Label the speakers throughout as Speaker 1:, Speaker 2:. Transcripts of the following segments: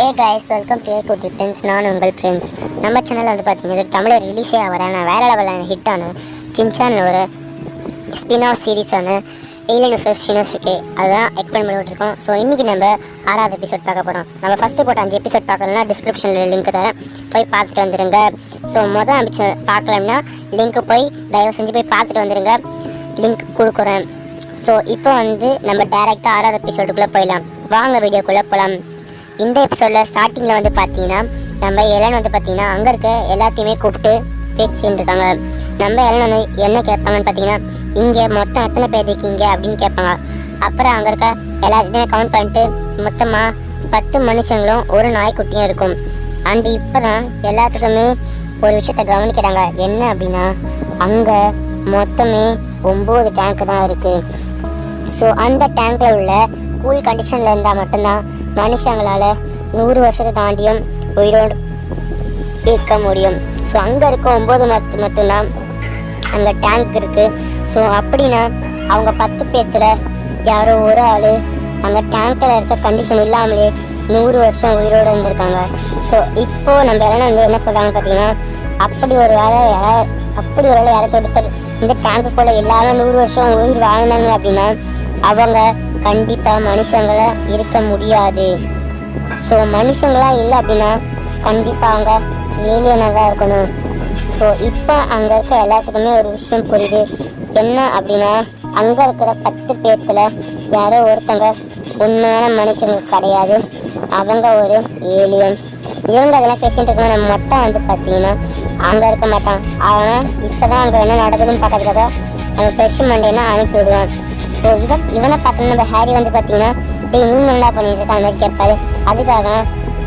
Speaker 1: A guys welcome to ஏ குட்டி friends நான் உங்கள் ஃப்ரெண்ட்ஸ் நம்ம சேனலில் வந்து பார்த்தீங்கன்னா தமிழர் ரிலீஸே ரிலீஸே நான் வேற லெவலான ஹிட்டான சின்சான் ஒரு ஸ்பின் ஆஃப் சீரீஸான ஏலியன் வர்சஸ் ஷினோசுகே அதுதான் எக்ஸ்பிளைன் பண்ணி விட்டுருக்கோம். ஸோ இன்றைக்கி நம்ம ஆறாவது எபிசோட் பார்க்க போகிறோம் நம்ம ஃபஸ்ட்டு போட்ட அஞ்சு எபிசோட் பார்க்கலன்னா டிஸ்கிரிப்ஷனில் லிங்க் தரேன். போய் பார்த்துட்டு வந்துடுங்க ஸோ மொதல் எபிசோட் பார்க்கலன்னா லிங்க்கு போய் தயவு செஞ்சு போய் பார்த்துட்டு வந்துடுங்க லிங்க் கொடுக்குறேன். ஸோ இப்போ வந்து நம்ம டேரெக்டாக ஆறாவது எபிசோடுக்குள்ளே போயிடலாம். வாங்க வீடியோக்குள்ளே போகலாம் இந்த எபிசோடில் ஸ்டார்டிங்கில் வந்து பார்த்தீங்கன்னா நம்ம எலன் வந்து பார்த்தீங்கன்னா அங்கே இருக்க எல்லாத்தையுமே கூப்பிட்டு பேசிட்டு இருக்காங்க. நம்ம எலன் வந்து என்ன கேட்பாங்கன்னு பார்த்தீங்கன்னா இங்கே மொத்தம் எத்தனை பேர் இருக்கீங்க அப்படின்னு கேட்பாங்க. அப்புறம் அங்கே இருக்க எல்லாத்தையுமே கவுண்ட் பண்ணிட்டு மொத்தமாக பத்து மனுஷங்களும் ஒரு நாய்க்குட்டியும் இருக்கும். அண்ட் இப்போ தான் எல்லாத்துக்குமே ஒரு விஷயத்த கவனிக்கிறாங்க. என்ன அப்படின்னா அங்கே மொத்தமே ஒம்பது டேங்க் தான் இருக்குது ஸோ அந்த டேங்க்கில் உள்ள கூல் கண்டிஷனில் இருந்தால் மட்டும்தான் மனுஷங்களால நூறு வருஷத்தை தாண்டியும் உயிரோடு இருக்க முடியும். ஸோ அங்கே இருக்க ஒம்பது மத்து மட்டும்தான் அங்கே டேங்க் இருக்குது ஸோ அப்படின்னா அவங்க பத்து பேர்த்தில் யாரோ ஒரு ஆள் அங்கே டேங்க்கில் இருக்க கண்டிஷன் இல்லாமலே நூறு வருஷம் உயிரோடு இருந்திருக்காங்க. ஸோ இப்போது நம்ம எல்லாம் வந்து என்ன சொல்கிறாங்க பார்த்தீங்கன்னா அப்படி ஒரு வேலை அப்படி ஒரு வேலை யாராச்சும் ஒருத்தர் இந்த டேங்க்குக்குள்ளே இல்லாமல் நூறு வருஷம் உயிர் வாழ்ந்தாங்க அப்படின்னா அவங்க கண்டிப்பாக மனுஷங்களா இருக்க முடியாது. ஸோ மனுஷங்களா இல்லை அப்படின்னா கண்டிப்பாக அவங்க ஏலியனாக தான் இருக்கணும். ஸோ இப்போ அங்கே இருக்க எல்லாத்துக்குமே ஒரு விஷயம் புரியுது. என்ன அப்படின்னா அங்கே இருக்கிற பத்து பேர்த்தில் யாரோ ஒருத்தங்க உண்மையான மனுஷங்க கிடையாது. அவங்க ஒரு ஏலியன் இவங்க அதெல்லாம் பேசிட்டு இருக்கணும் நம்ம மட்டும் வந்து பார்த்தீங்கன்னா அங்கே இருக்க மாட்டான். ஆனால் இப்போ தான் அங்கே என்ன நடக்குதுன்னு பார்க்கறதுக்காக நம்ம ஃப்ரெஷ் மண்டேனா அனுப்பி விடுவான். ஸோ இவன் இவனை பார்த்தோம்னா நம்ம ஹாரி வந்து பார்த்தீங்கன்னா டே நீங்க என்ன பண்ணிட்டு இருக்க? அந்த மாதிரி கேட்பாரு. அதுக்காக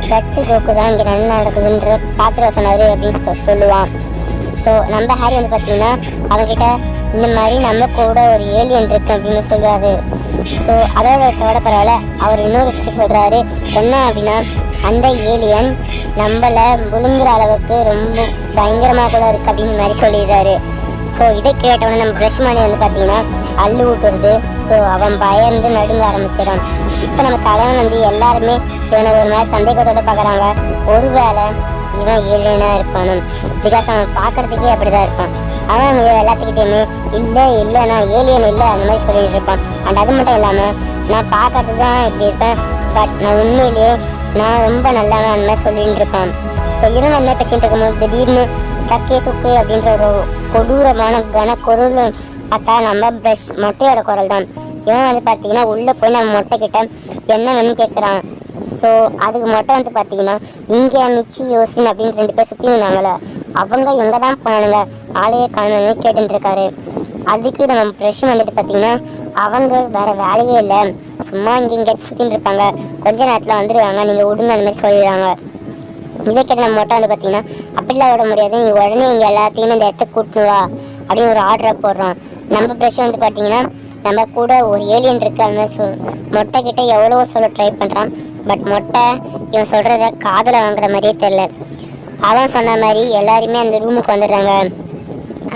Speaker 1: கட்சி கோக்கு தான் இங்கே என்ன நடக்குதுன்ற பார்த்துட்டு சொன்னார் அப்படின்னு சொ- சொல்லுவான். ஸோ நம்ம ஹாரி வந்து பார்த்தீங்கன்னா அவங்ககிட்ட இந்த மாதிரி நம்ம கூட ஒரு ஏலியன் இருக்கு அப்படின்னு சொல்றாரு. ஸோ அதோட விட பரவாயில்ல அவர் இன்னொரு விஷயத்த சொல்கிறாரு என்ன அப்படின்னா அந்த ஏலியன் நம்மளை முழுங்குற அளவுக்கு ரொம்ப பயங்கரமாக கூட இருக்குது அப்படின்னு மாதிரி சொல்லிடுறாரு. ஸோ இதை கேட்டவொடனே நம்ம பிரஷ்மணி வந்து பார்த்தீங்கன்னா அள்ளு விட்டுருது ஸோ அவன் பயந்து நடுங்க ஆரம்பிச்சிடான் இப்போ நம்ம தலைவன் வந்து எல்லாருமே இவனை ஒரு மாதிரி சந்தேகத்தோட பார்க்குறாங்க ஒருவேளை இவன் ஏலியனாக இருப்பானும் பிகாஸ் அவன் பார்க்கறதுக்கே அப்படி தான் இருப்பான். அவன் இவன் எல்லாத்துக்கிட்டையுமே இல்லை இல்லை ஏலியன் இல்லை அந்த மாதிரி சொல்லிட்டு இருப்பான். அண்ட் அது மட்டும் இல்லாமல் நான் பார்க்கறது தான் இப்படி இருப்பேன். பட் நான் உண்மையிலேயே நான் ரொம்ப நல்லவன் அந்த மாதிரி சொல்லிட்டு இருப்பான். ஸோ இவன் அந்த பேசிகிட்டு இருக்கும்போது திடீர்னு டக்கே சுக்கு அப்படின்ற ஒரு கொடூரமான கன குரல் பார்த்தா நம்ம ப்ரஷ் மொட்டையோட குரல் தான். இவன் வந்து பார்த்தீங்கன்னா உள்ளே போய் நம்ம மொட்டை கிட்ட என்ன வேணும்னு கேட்குறான் ஸோ அதுக்கு மொட்டை வந்து பார்த்தீங்கன்னா இங்கே மிச்சி யோசின் அப்படின்னு ரெண்டு பேர் சுற்றி இருந்தாங்களே அவங்க எங்கே தான் போனானுங்க. ஆளையே காணுன்னு கேட்டுருக்காரு அதுக்கு நம்ம ப்ரெஷ் வந்துட்டு பார்த்தீங்கன்னா அவங்க வேறு வேலையே இல்லை. சும்மா இங்கே இங்கே சுற்றின்னு இருப்பாங்க. கொஞ்ச நேரத்தில் வந்துடுவாங்க நீங்கள் விடுங்க அந்த மாதிரி சொல்லிடுறாங்க இதை மொட்டை மட்டும் வந்து பார்த்தீங்கன்னா அப்படிலாம் விட முடியாது. நீ உடனே இங்கே எல்லாத்தையுமே இந்த இடத்த கூட்டினு வா அப்படின்னு ஒரு ஆர்டரை போடுறோம். நம்ம ப்ரெஷ் வந்து பார்த்தீங்கன்னா நம்ம கூட ஒரு ஏலியன் இருக்கு அந்த மாதிரி சொல் மொட்டை கிட்ட எவ்வளவோ சொல்ல ட்ரை பண்ணுறான் பட் மொட்டை இவன் சொல்கிறத காதில் வாங்குற மாதிரியே தெரில அவன் சொன்ன மாதிரி எல்லாருமே அந்த ரூமுக்கு வந்துடுறாங்க.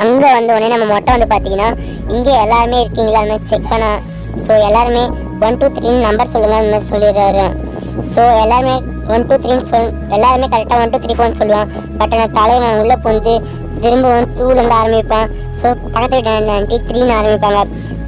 Speaker 1: அங்கே வந்த உடனே நம்ம மொட்டை வந்து பார்த்தீங்கன்னா இங்கே எல்லாருமே இருக்கீங்களா அந்த மாதிரி செக் பண்ண. ஸோ எல்லாருமே ஒன் டூ த்ரீன்னு நம்பர் சொல்லுங்க அந்த மாதிரி சொல்லிடுறாரு. ஸோ எல்லாருமே ஒன் டூ த்ரீன்னு சொல் எல்லாருமே கரெக்டாக ஒன் டூ த்ரீ ஃபோர்னு சொல்லுவான். பட் ஆனால் தலைவன் உள்ளே புந்து திரும்பவும் வந்து ஆரம்பிப்பான். ஸோ பக்கத்து வீட்டு நன்றி த்ரீன்னு ஆரம்பிப்பாங்க.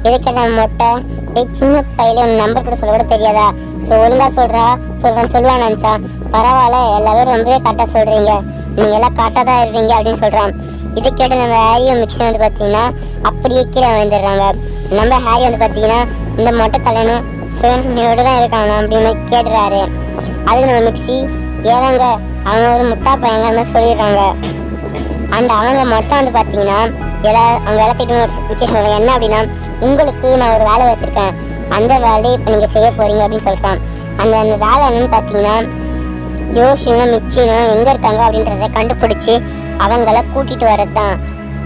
Speaker 1: இதுக்கு மொட்டை? டேய் சின்ன பையில உன் நம்பர் கூட சொல்ல கூட தெரியாதா? ஸோ ஒழுங்காக சொல்கிறா சொல்கிறேன்னு சொல்லுவான் நினச்சா பரவாயில்ல எல்லாரும் ரொம்பவே கரெக்டாக சொல்கிறீங்க நீங்கள் எல்லாம் கரெக்டாக தான் இருப்பீங்க அப்படின்னு சொல்கிறான் இது கேட்டு நம்ம ஹாரி மிக்ஸி வந்து பார்த்தீங்கன்னா அப்படியே கீழே வந்துடுறாங்க நம்ம ஹாரி வந்து பார்த்தீங்கன்னா இந்த மொட்டை தலைன்னு சுயநோடு தான் இருக்காங்க அப்படின்னு கேட்டுறாரு. அதுக்கு நம்ம மிக்ஸி ஏதாங்க அவங்க ஒரு முட்டா பையங்க அந்த மாதிரி சொல்லிடுறாங்க அண்ட் அவங்க மட்டும் வந்து பார்த்தீங்கன்னா எல்லா அவங்க எல்லாத்திட்டும் ஒரு விஷயம் சொல்கிறாங்க என்ன அப்படின்னா உங்களுக்கு நான் ஒரு வேலை வச்சுருக்கேன். அந்த வேலையை இப்போ நீங்கள் செய்ய போகிறீங்க அப்படின்னு சொல்கிறான் அந்த அந்த வேலை என்னன்னு பார்த்தீங்கன்னா யோசினும் மிச்சினும் எங்கே இருக்காங்க அப்படின்றத கண்டுபிடிச்சி அவங்கள கூட்டிகிட்டு வரது தான்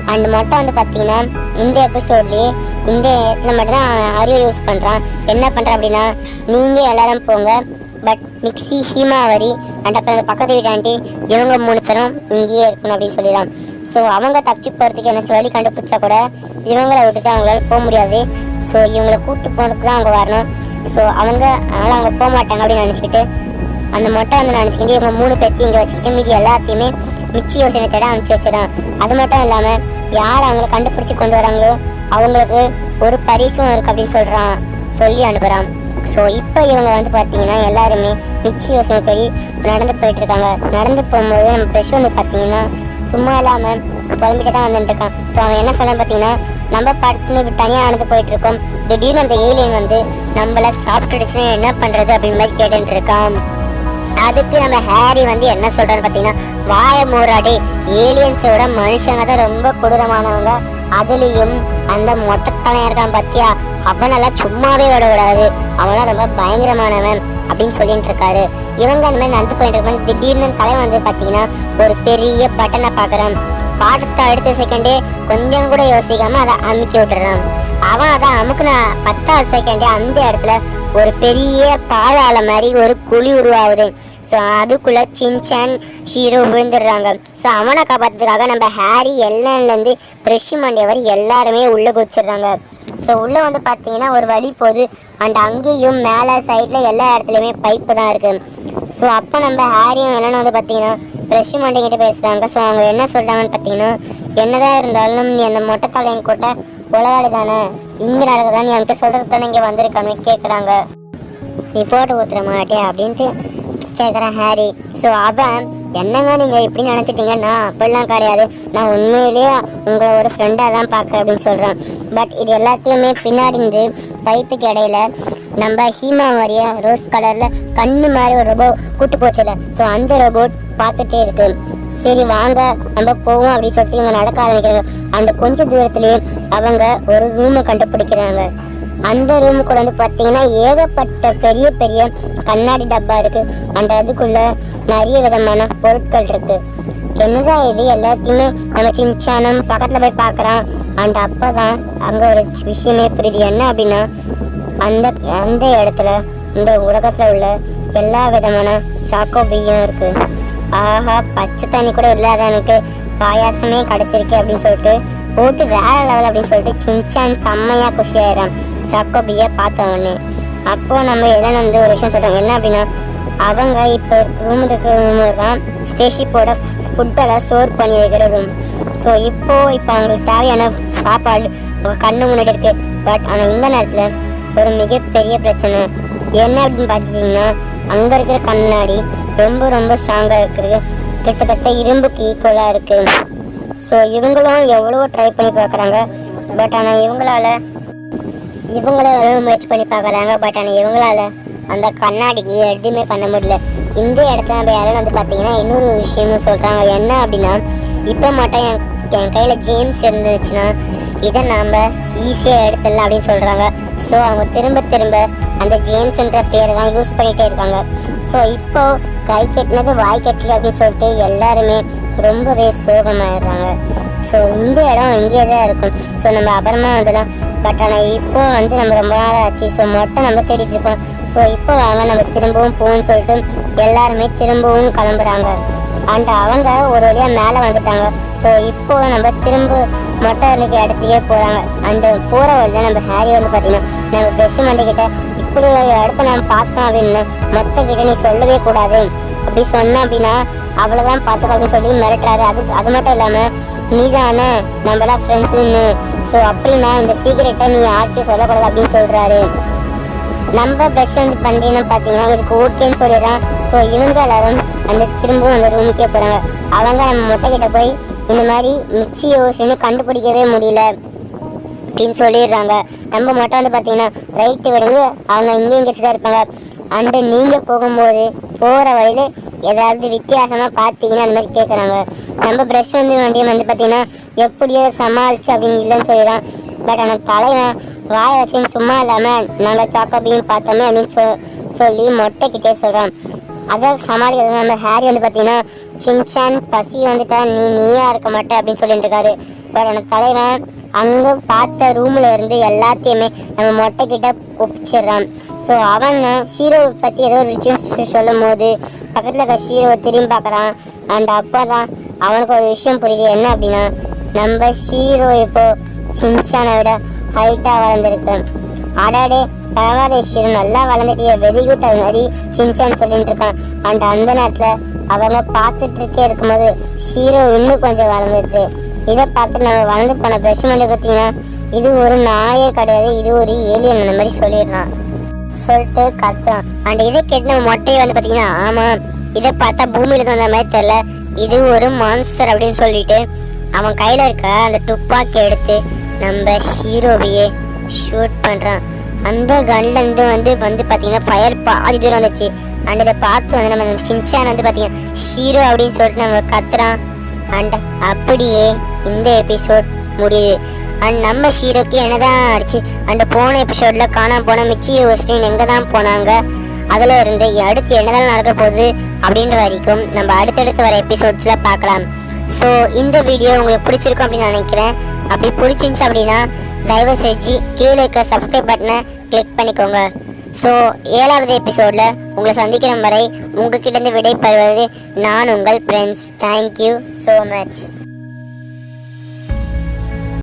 Speaker 1: அண்ட் மட்டும் வந்து பார்த்தீங்கன்னா இந்த எபிசோட்லேயே இந்த இடத்துல மட்டும்தான் அறிவை யூஸ் பண்ணுறான் என்ன பண்ணுறான் அப்படின்னா நீங்கள் எல்லாரும் போங்க. பட் மிக்ஸி ஹீமாவரி அண்ட் அப்புறம் அந்த பக்கத்து வீட்டு ஆண்டி இவங்க மூணு பேரும் இங்கேயே இருக்கணும் அப்படின்னு சொல்லிடலாம் ஸோ அவங்க தப்பிச்சு போகிறதுக்கு என்ன வழி கண்டுபிடிச்சா கூட இவங்கள விட்டுட்டு அவங்களால போக முடியாது ஸோ இவங்கள கூப்பிட்டு போனதுக்கு தான் அவங்க வரணும் ஸோ அவங்க அதனால் அவங்க போக மாட்டாங்க அப்படின்னு நினச்சிக்கிட்டு அந்த மொட்டை வந்து நினச்சிக்கிட்டு இவங்க மூணு பேர்த்தையும் இங்கே வச்சுக்கிட்டு மீதி எல்லாத்தையுமே மிச்சி யோசனை தேட அனுப்பிச்சு வச்சிடான் அது மட்டும் இல்லாமல் யார் அவங்கள கண்டுபிடிச்சி கொண்டு வராங்களோ அவங்களுக்கு ஒரு பரிசும் இருக்குது அப்படின்னு சொல்கிறான் சொல்லி அனுப்புகிறான் ஸோ இப்போ இவங்க வந்து பார்த்தீங்கன்னா எல்லாருமே மிச்சி யோசனை தேடி நடந்து போயிட்டுருக்காங்க. நடந்து போகும்போது நம்ம ப்ரெஷ் வந்து பார்த்தீங்கன்னா சும்மா இல்லாமல் புலம்பிட்டு தான் வந்துட்டு இருக்கான் ஸோ அவன் என்ன சொன்னான் பார்த்தீங்கன்னா நம்ம பாட்டுன்னு இப்படி தனியாக நடந்து போயிட்டுருக்கோம். திடீர்னு அந்த ஏலியன் வந்து நம்மளை சாப்பிட்டுடுச்சுன்னா என்ன பண்ணுறது அப்படின்னு மாதிரி கேட்டுட்டு இருக்கான் அதுக்கு நம்ம ஹேரி வந்து என்ன சொல்கிறான்னு பார்த்தீங்கன்னா வாய மூராடி ஏலியன்ஸோட மனுஷங்க தான் ரொம்ப கொடூரமானவங்க. அதுலேயும் அந்த மொட்டைத்தலையன் இருக்கான் பார்த்தியா அவனெல்லாம் சும்மாவே விடக்கூடாது. விடாது ரொம்ப பயங்கரமானவன் அப்படின்னு சொல்லிட்டு இருக்காரு. இவங்க அந்த மாதிரி நடந்து போயிட்டு இருப்பாங்க திடீர்னு தலைவன் வந்து பார்த்தீங்கன்னா ஒரு பெரிய பட்டனை பார்க்குறான். பாடத்தை அடுத்த செகண்டே கொஞ்சம் கூட யோசிக்காம அதை அமுக்கி விட்டுறான். அவன் அதை அமுக்குன பத்தாவது செகண்டே அந்த இடத்துல ஒரு பெரிய பாதாள மாதிரி ஒரு குழி உருவாகுது. ஸோ அதுக்குள்ள சின்சான் ஷீரோ விழுந்துடுறாங்க. ஸோ அவனை காப்பாற்றுறதுக்காக நம்ம ஹாரி எல்லன்லேருந்து ப்ரெஷ் மண்டியவர் எல்லாருமே உள்ளே குதிச்சிடுறாங்க. ஸோ உள்ளே வந்து பார்த்தீங்கன்னா ஒரு வழி போகுது. அண்ட் அங்கேயும் மேலே சைடில் எல்லா இடத்துலையுமே பைப்பு தான் இருக்குது ஸோ அப்போ நம்ம ஹாரியும் என்னென்னு வந்து பார்த்தீங்கன்னா ப்ரெஷ் மண்டிங்கிட்ட பேசுகிறாங்க ஸோ அவங்க என்ன சொல்கிறாங்கன்னு பார்த்தீங்கன்னா என்னதான் இருந்தாலும் நீ அந்த மொட்டை தலையன் கூட்ட உளவாளி தானே? இங்கே நடக்குதா நீ என்கிட்ட சொல்கிறது தானே இங்கே வந்திருக்கான்னு கேட்குறாங்க நீ போட்டு ஊத்துற மாட்டே அப்படின்ட்டு கேட்குறான் ஹாரி. ஸோ அவன் என்னங்க நீங்கள் இப்படி நினச்சிட்டீங்கன்னா அப்படிலாம் கிடையாது. நான் உண்மையிலேயே உங்களை ஒரு ஃப்ரெண்டாக தான் பார்க்குறேன் அப்படின்னு சொல்கிறேன் பட் இது எல்லாத்தையுமே பின்னாடி இருந்து பைப்புக்கு இடையில நம்ம ஹீமா மாதிரியே ரோஸ் கலரில் கண்ணு மாதிரி ஒரு ரோபோ கூட்டு போச்சுல. ஸோ அந்த ரோபோட் பார்த்துட்டே இருக்குது சரி வாங்க. நம்ம போவோம் அப்படின்னு சொல்லிட்டு இவங்க நடக்க ஆரம்பிக்கிறாங்க. அந்த கொஞ்ச தூரத்துலேயே அவங்க ஒரு ரூமை கண்டுபிடிக்கிறாங்க. அந்த ரூமுக்குள்ள வந்து பார்த்தீங்கன்னா ஏகப்பட்ட பெரிய பெரிய கண்ணாடி டப்பா இருக்கு. அந்த அதுக்குள்ள நிறைய விதமான பொருட்கள் இருக்கு. என்னதான் இது? எல்லாத்தையுமே நம்ம சின்சானம் பக்கத்துல போய் பார்க்குறான் அந்த அப்போ அப்பதான் அங்க ஒரு விஷயமே புரியுது. என்ன அப்படின்னா அந்த அந்த இடத்துல இந்த உலகத்துல உள்ள எல்லா விதமான சாக்கோபியும் இருக்கு. ஆஹா பச்சை தண்ணி கூட இல்லாத எனக்கு பாயாசமே கிடச்சிருக்கு அப்படின்னு சொல்லிட்டு போட்டு வேற லெவல் அப்படின்னு சொல்லிட்டு சின்சான் செம்மையாக குஷி சக்கோபியை சாக்கோபியை பார்த்த உடனே. அப்போது நம்ம எல்லாம் வந்து ஒரு விஷயம் சொல்கிறாங்க என்ன அப்படின்னா அவங்க இப்போ ரூம் இருக்கிற ரூம் தான் ஸ்பேஷிப்போட ஃபுட்டெல்லாம் ஸ்டோர் பண்ணி வைக்கிற ரூம் ஸோ இப்போது இப்போ அவங்களுக்கு தேவையான சாப்பாடு கண்ணு முன்னாடி இருக்குது பட் ஆனால் இந்த நேரத்தில் ஒரு மிகப்பெரிய பிரச்சனை. என்ன அப்படின்னு பார்த்துட்டிங்கன்னா அங்கே இருக்கிற கண்ணாடி ரொம்ப ரொம்ப ஸ்ட்ராங்காக இருக்குது. கிட்டத்தட்ட இரும்புக்கு ஈக்குவலாக இருக்குது ஸோ இவங்களும் எவ்வளோ ட்ரை பண்ணி பார்க்குறாங்க. பட் ஆனால் இவங்களால இவங்களே எவ்வளோ முயற்சி பண்ணி பார்க்குறாங்க. பட் ஆனால் இவங்களால அந்த கண்ணாடிக்கு எதுவுமே பண்ண முடியல. இந்த இடத்துல நம்ம யாரும் வந்து பார்த்தீங்கன்னா இன்னொரு விஷயமும் சொல்கிறாங்க என்ன அப்படின்னா இப்போ மட்டும் என் என் கையில் ஜேம்ஸ் இருந்துச்சுன்னா இதை நாம் ஈஸியாக எடுத்துடலாம் அப்படின்னு சொல்கிறாங்க ஸோ அவங்க திரும்ப திரும்ப அந்த ஜேம்ஸ்ன்ற பேரை தான் யூஸ் பண்ணிகிட்டே இருக்காங்க. ஸோ இப்போது கை கட்டினது வாய் கட்டல அப்படின்னு சொல்லிட்டு எல்லாருமே ரொம்பவே சோகமாயிடுறாங்க. ஸோ இந்த இடம் இங்கேயே தான் இருக்கும். ஸோ நம்ம அப்புறமா வந்துடலாம். பட் ஆனால் இப்போ வந்து நம்ம ரொம்ப நாள் ஆச்சு. ஸோ மொட்டை நம்ம தேடிட்டு இருக்கோம். ஸோ இப்போ வாங்க நம்ம திரும்பவும் போவோம்னு சொல்லிட்டு எல்லாருமே திரும்பவும் கிளம்புறாங்க. அண்ட் அவங்க ஒரு வழியாக மேலே வந்துட்டாங்க. ஸோ இப்போ நம்ம திரும்ப மொட்டை அன்னைக்கு இடத்துக்கே போகிறாங்க அந்த போகிற வழியில் நம்ம ஹேரி வந்து பார்த்தீங்கன்னா நம்ம ப்ரெஷ் மண்டிக்கிட்ட இப்படி ஒரு இடத்த நம்ம பார்த்தோம் அப்படின்னு மொத்த கிட்ட நீ சொல்லவே கூடாது. அப்படி சொன்ன அப்படின்னா அவ்வளோதான் பார்த்துக்கோ அப்படின்னு சொல்லி மிரட்டுறாரு. அது அது மட்டும் இல்லாமல் நீ தானே நம்மளாம் ஃப்ரெண்ட்ஸுன்னு ஸோ அப்படின்னா இந்த சீக்கிரட்டை நீ யார்கிட்டயும் சொல்லக்கூடாது அப்படின்னு சொல்கிறாரு நம்ம பெஸ்ட் வந்து பண்ணுறீங்கன்னு பார்த்தீங்கன்னா இதுக்கு ஓகேன்னு சொல்லிடுறான் ஸோ இவங்க எல்லாரும் அந்த திரும்பவும் அந்த ரூமுக்கே போகிறாங்க அவங்க நம்ம மொட்டை கிட்ட போய் இந்த மாதிரி மிச்சி யோசனை கண்டுபிடிக்கவே முடியல அப்படின்னு சொல்லிடுறாங்க. நம்ம மட்டும் வந்து பார்த்தீங்கன்னா ரைட்டு விடுங்க. அவங்க இங்கே தான் இருப்பாங்க. அண்டு நீங்கள் போகும்போது போகிற வழியில் ஏதாவது வித்தியாசமாக பார்த்தீங்கன்னா அந்த மாதிரி கேட்குறாங்க நம்ம ப்ரஷ் வந்து வண்டியம் வந்து பார்த்தீங்கன்னா எப்படியோ சமாளிச்சு அப்படின்னு இல்லைன்னு சொல்லிடுறான். பட் ஆனால் தலைவன் வாய வச்சுன்னு சும்மா இல்லாமல் நாங்கள் சாக்கோபியும் பார்த்தோமே அப்படின்னு சொ சொல்லி மொட்டைக்கிட்டே சொல்கிறான் அதை சமாளிக்கிறது நம்ம ஹேரி வந்து பார்த்தீங்கன்னா சின்சான் பசி வந்துட்டா நீ நீயா இருக்க மாட்டே அப்படின்னு சொல்லிட்டு இருக்காரு. பட் அந்த தலைவன் அங்கே பார்த்த ரூமில் இருந்து எல்லாத்தையுமே நம்ம மொட்டை கிட்ட ஒப்பிச்சிடுறான். ஸோ அவன் ஷீரோவை பற்றி ஏதோ ஒரு விஷயம் சொல்லும் போது பக்கத்தில் இருக்க ஷீரோவை திரும்பி பார்க்குறான். அண்ட் அப்போ தான் அவனுக்கு ஒரு விஷயம் புரியுது. என்ன அப்படின்னா நம்ம ஷீரோ இப்போ சின்சானை விட ஹைட்டாக வளர்ந்துருக்கு. அடாடே பரவாயில்ல நல்லா வளர்ந்துட்டிய வெரி குட் அது மாதிரி சின்சான் சொல்லிட்டு இருக்கான். அண்ட் அந்த நேரத்தில் அவங்க பார்த்துட்டு இருக்கே இருக்கும்போது ஷீரோ இன்னும் கொஞ்சம் வளர்ந்துட்டு இதை பார்த்து நம்ம வளர்ந்து போன பிரஷ் பார்த்தீங்கன்னா இது ஒரு நாயே கிடையாது இது ஒரு ஏலியன் அந்த மாதிரி சொல்லிடுறான். சொல்லிட்டு கத்துறான். அண்ட் இதை கேட்டு நம்ம மொட்டையை வந்து பார்த்தீங்கன்னா ஆமாம் இதை பார்த்தா பூமியில் வந்த மாதிரி தெரில இது ஒரு மான்ஸ்டர் அப்படின்னு சொல்லிட்டு அவன் கையில் இருக்க அந்த துப்பாக்கி எடுத்து நம்ம ஹீரோவையே ஷூட் பண்ணுறான் அந்த கன்லேருந்து வந்து வந்து பார்த்தீங்கன்னா ஃபயர் பாதி தூரம் வந்துச்சு. அண்ட் இதை பார்த்து வந்து நம்ம சின்சான் வந்து பார்த்தீங்கன்னா ஹீரோ அப்படின்னு சொல்லிட்டு நம்ம கத்துறான். அண்ட் அப்படியே இந்த எபிசோட் முடியுது. அண்ட் நம்ம ஹீரோக்கு என்னதான் ஆச்சு அண்ட் போன எபிசோட்ல காணாம போன மிச்சி ஹோஸ்டின் எங்கே தான் போனாங்க அதுல இருந்து அடுத்து என்னதான் நடக்க போகுது அப்படின்ற வரைக்கும் நம்ம அடுத்தடுத்து வர எபிசோட்ஸில் பார்க்கலாம். ஸோ இந்த வீடியோ உங்களுக்கு பிடிச்சிருக்கும் அப்படின்னு நினைக்கிறேன். அப்படி பிடிச்சிருந்துச்சு அப்படின்னா தயவு செஞ்சு கீழே இருக்க சப்ஸ்கிரைப் பட்டனை கிளிக் பண்ணிக்கோங்க. ஸோ ஏழாவது எபிசோடில் உங்களை சந்திக்கிற வரை உங்ககிட்ட இருந்து விடை பெறுவது நான் உங்கள் ஃப்ரெண்ட்ஸ் தேங்க்யூ ஸோ மச்